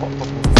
لك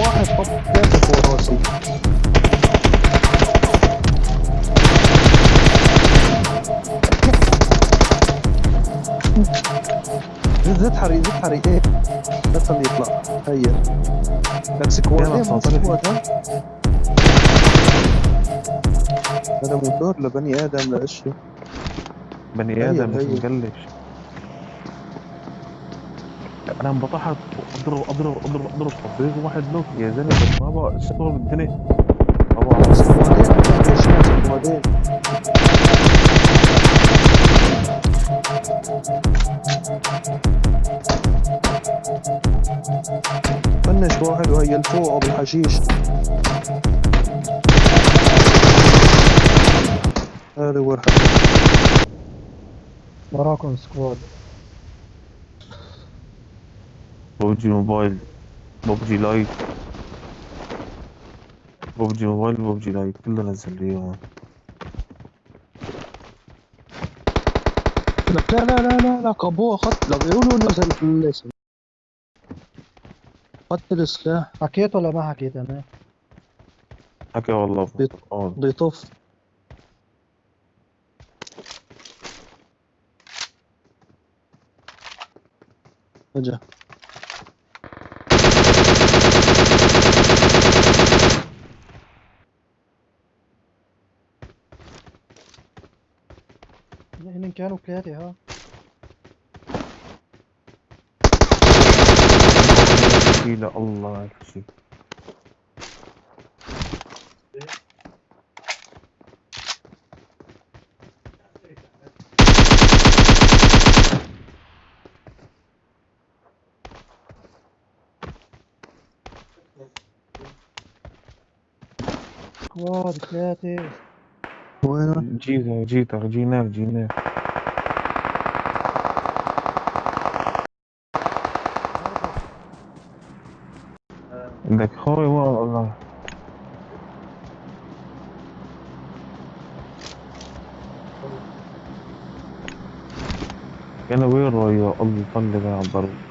واحد طب ثلاثة فوق راسي زد حري زد حري إيه لا تخليه يطلع هيا لك سكوادين يلا، هون صوتك. سكواد ها هذا موتور لبني آدم لاشياء بني آدم مش. مقلش أنا انبطحت أضرب أضرب أضرب أضرب. طبيب واحد نوك يا زلمة بس ما بقى. استغرب الدنيا ما بقى. سكوادين سكوادين فنش واحد وهي الفوق أبو الحشيش. هذا هو الحشيش. وراكم سكواد. ببجي موبايل ببجي لايت ببجي موبايل ببجي لايت كله نزل لي اياه لك لا لا لا لا لا ابوه اخذت لو بيقولوا نزل في الاسم. اخذت السلاح حكيت ولا ما حكيت أنا؟ حكى والله. بيط- آه. بده يطف اجا هن كانوا ثلاثة ها. لا الله شيء سكواد ثلاثة. وينه؟ جيتك جيتك جيناك جيناك عندك خوي والله أنا وين يا الله طلق على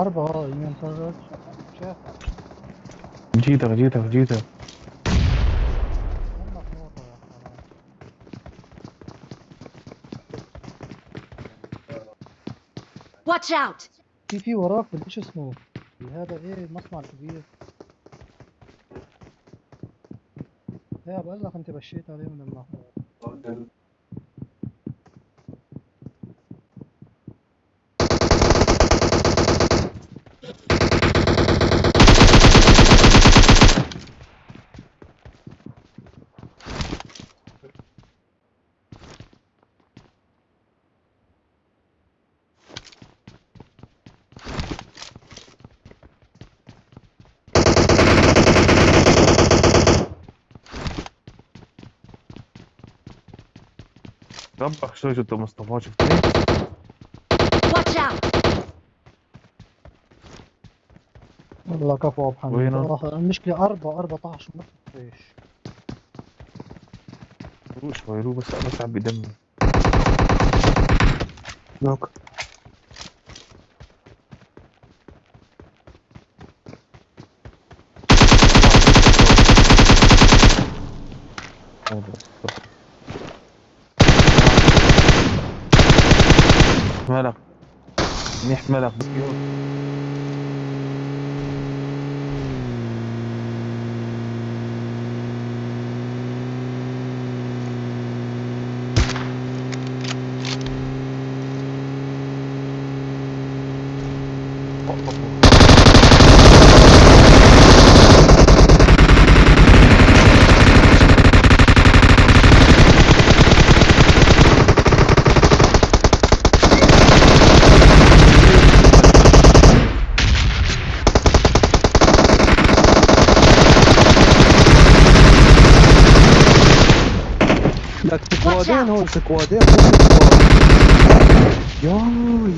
أربعة شاف جيتك جيتك جيتك Watch out! في في وراك إيش اسمه؟ في هذا إيه؟ المصنع الكبير يا بقول لك انت بشيت عليه من المحل ربك شوي شفت مصطفى شفتني Watch out! والله كفو أبو حميد. وينه؟ آه، المشكلة أربعة 14 ما فيش روح شوي روح بس بس عم بدمي نوك. Bismillah. سكوادين. هون سكوادين سكواد يا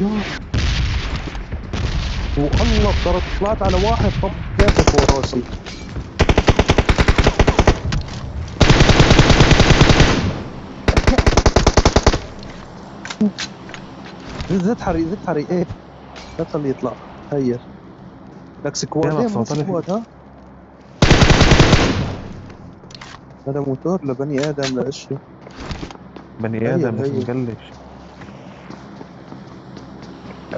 يا والله ترى طلعت على واحد طب كيف فوق راسي زد حري زد حري إيه لا تخليه يطلع هير لك عليك. سكواد ها هذا موتور لبني آدم لاشي بني هي- آدم بس هي. مقلش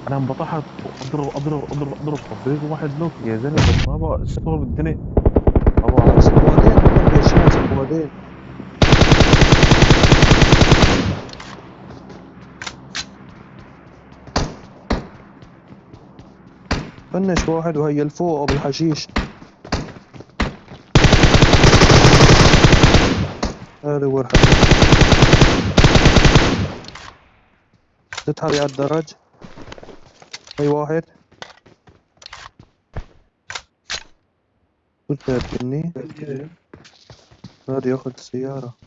أنا انبطحت أضرب أضرب أضرب أضرب. طبيب واحد نوك يا زلمة بس ما بقى الشغل بالدنيا. طبعا سكوادين هم ليشان سكوادين فنش واحد وهي الفوق ابو الحشيش هذا هو الحشيش. تتحري على الدرج هي واحد. قلت هتجني هذا ياخد السيارة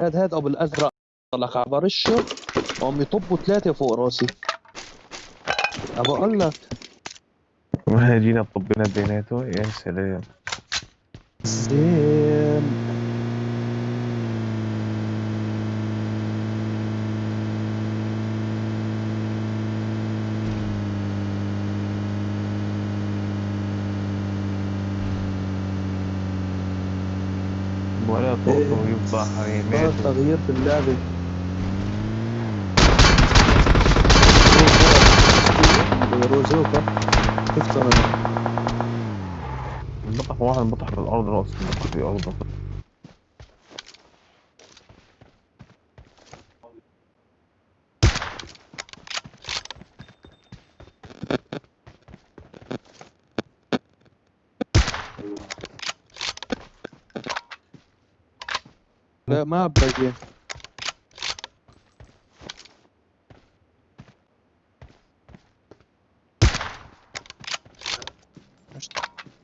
هاد هاد أبو الأزرق. طلع على برشه وعم يطبوا ثلاثة فوق راسي. أبو أقول لك ما جينا طبينا بيناته يا سلام. زين ولا طوطه يفضح صار ريمات تغيير في اللعبة. روزوكا شفت أنا انبطح واحد انبطح بالارض راسه انبطح في أرضه. لا ما باقي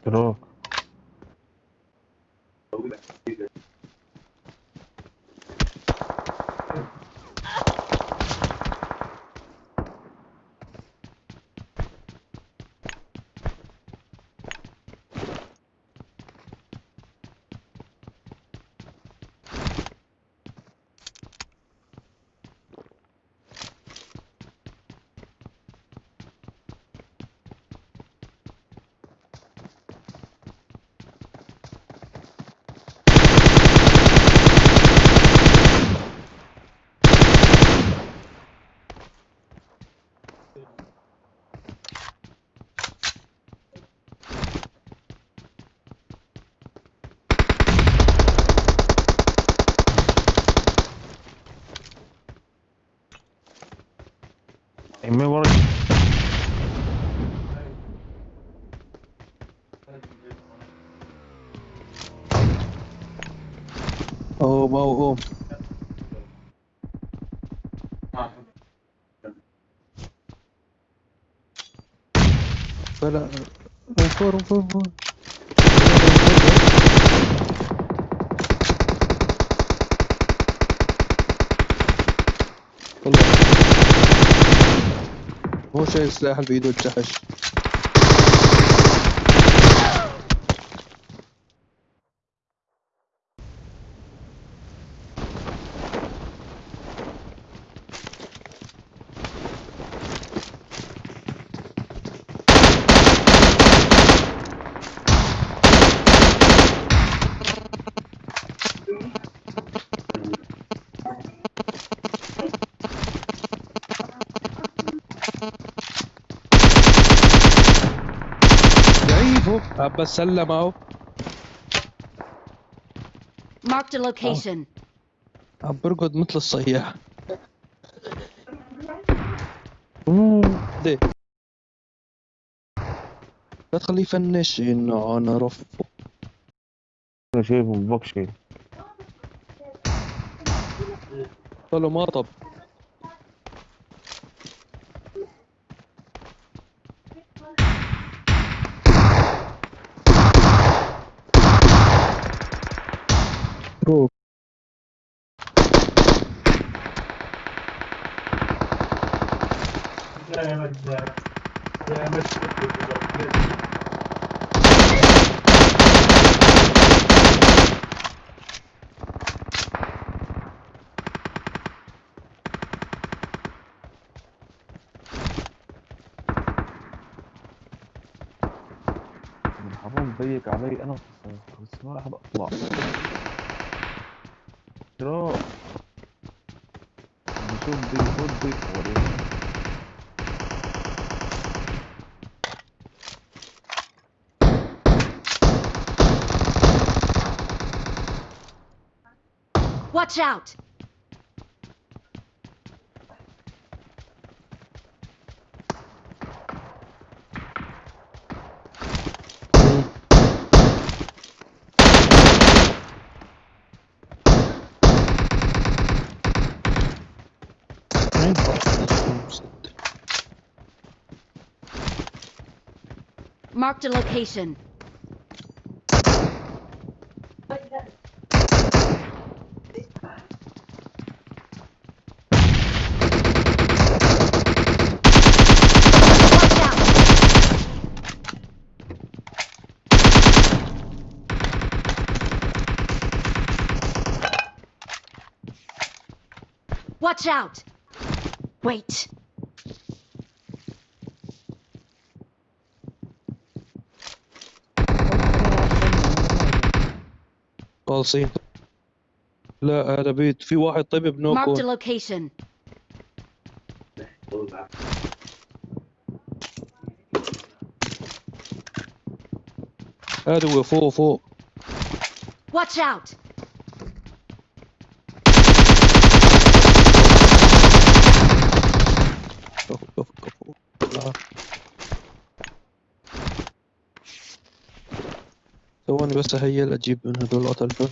you قوم قوم قوم فلا والله. هو شايل السلاح اللي بإيده الجحش عباس سلم أهو. Marked a location. عم برقد مثل الصياح. دي لا تخليه يفنش. إنه أنا رف. أنا شايفه ببكشي قالوا ما طب. مبروك حرام ضيق علي أنا بس ما راح أطلع. ترى نشوف ضيق خد ضيق وريني Watch out! Marked a location. Watch out! Watch out! Wait. خالصين لا هذا بيت في واحد طيب Marked a بنوكو location. هذا هو فوق فوق Watch out! كفو كفو كفو لا. ثواني بس هيل أجيب من هدول قتلته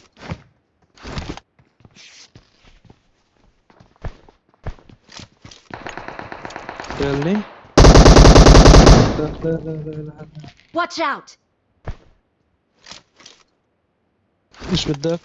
يلي لا لا لا لا لا Watch out! إيش بدك؟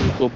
على الطب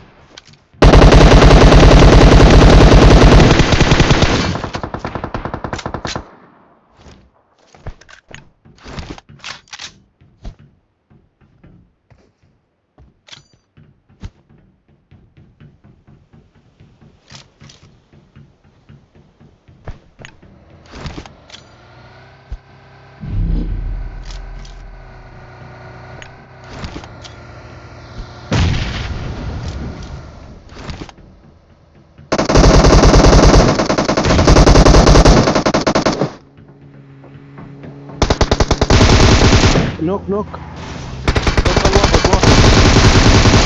نوك نوك واحد واحد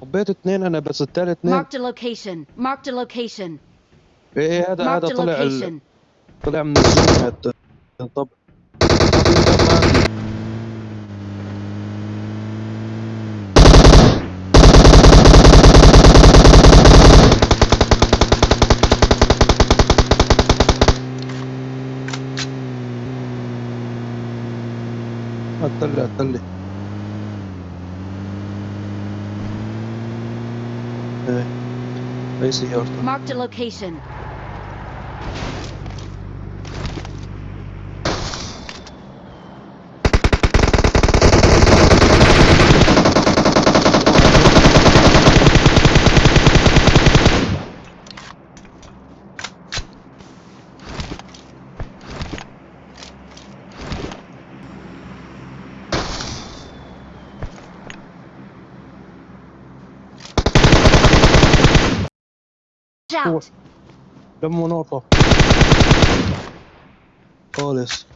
حبيت اثنين أنا بس الثالث اثنين Marked a location. Marked a location. إيه هذا هذا طلع ال... طلع من الزوم هذا طب طب انت ما- هتطلع هتطلع. إيه. اي سيارته Marked a location. Watch out! جنبه نقطة خالص.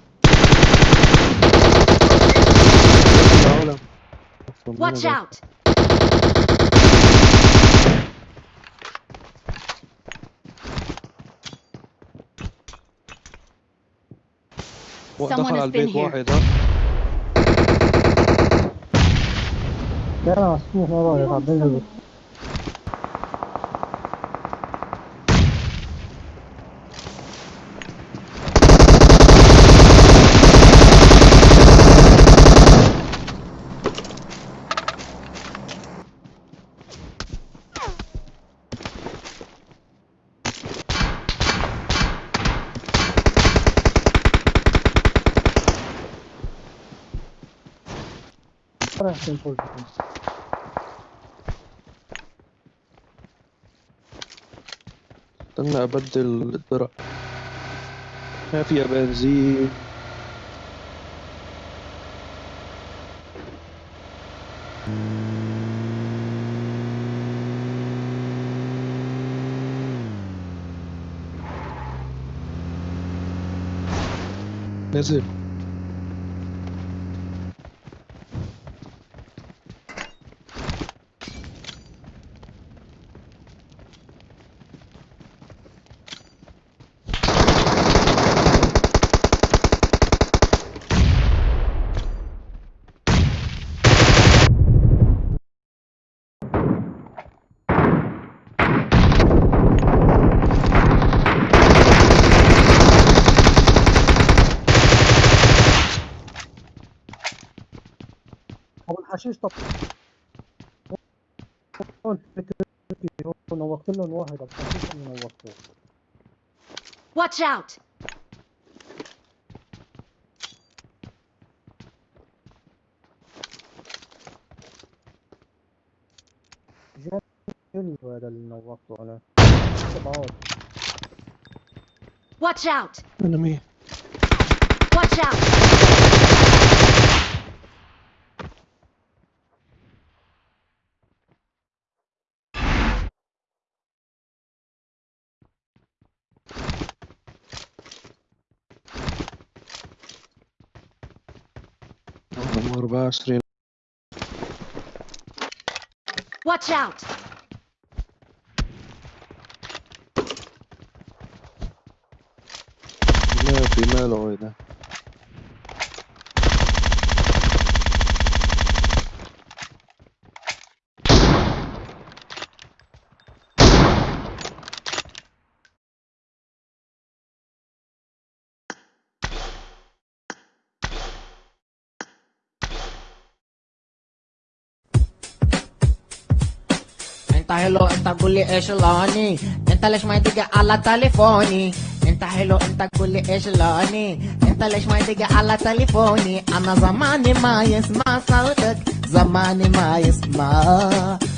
Watch out! Someone على has البيت been here. واحد ها يلا مسموح ما رايك استنى أبدل الدرع ما فيها بنزين؟ نزل. الحشيش طب نوقت لهم واحد الحشيش اللي نوقته Watch out! جاني هذا اللي نوقته أنا Watch out! مين Watch out! رقم 24 Watch out! ما في ماله انت حلو انت إيش لوني انت ليش ما يدق على تليفوني انت حلو انت إيش لوني انت ليش ما يدق على تليفوني أنا زماني ما يسمع صوتك زماني ما يسمع